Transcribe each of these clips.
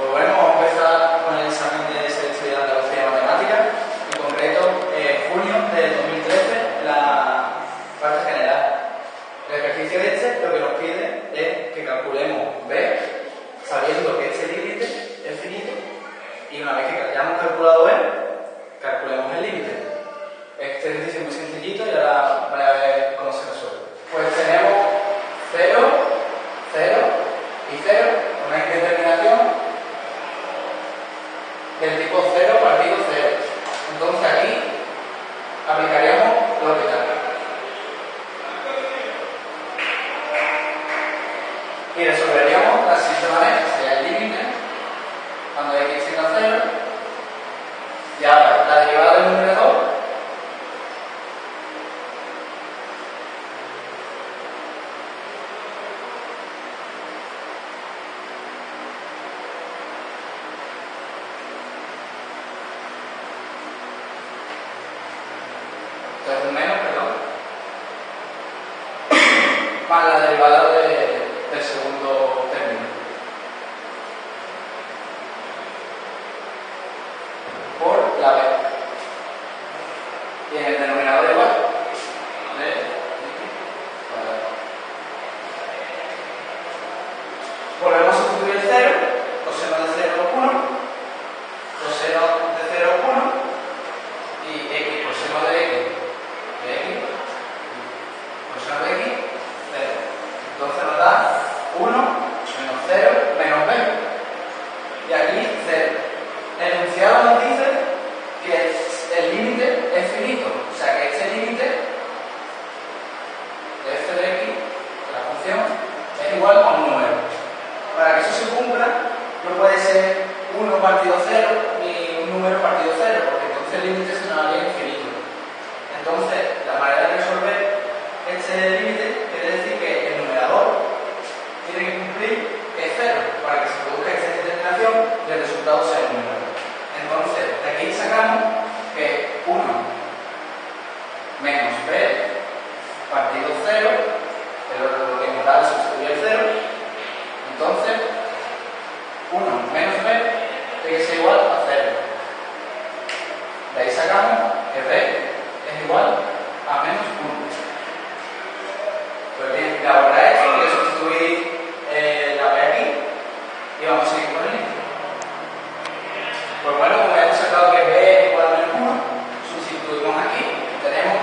Pues bueno, vamos a empezar con el examen de sexto de Andalucía y Matemática, en concreto eh, junio de 2013, la parte general. El ejercicio de este lo que nos pide es que calculemos B, sabiendo que este límite es finito, y una vez que hayamos calculado B, calculemos el límite. Este ejercicio es muy sencillito y ahora y resolveríamos la siguiente manera, sería el límite cuando x tiende a 0 y ahora la derivada del numerador menos, perdón, más la derivada the. 1 partido 0 ni un número partido 0, porque entonces el límite es una variable infinita. Entonces, De ahí sacamos que b es igual a menos 1. Pues bien, la verdad es que sustituí eh, la b aquí y vamos a seguir con el índice. Pues bueno, como hemos sacado que b es igual a menos 1, sustituimos aquí. Tenemos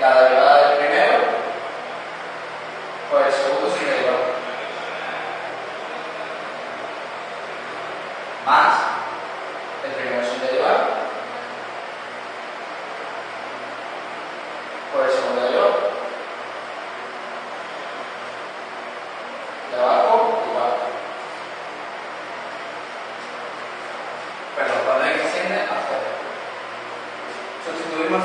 la derivada del primero por el segundo sin derivada. Más el primero sin derivada por el segundo derivado. De abajo, igual. Pero cuando hay que asciende, hacer. Sustituimos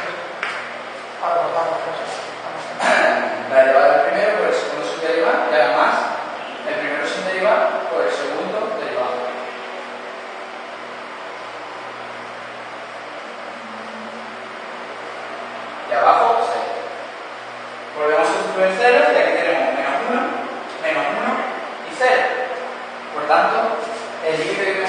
y abajo pues ahí. Volvemos a sustituir ceros y aquí tenemos menos 1, menos 1 y 0. Por tanto, el límite que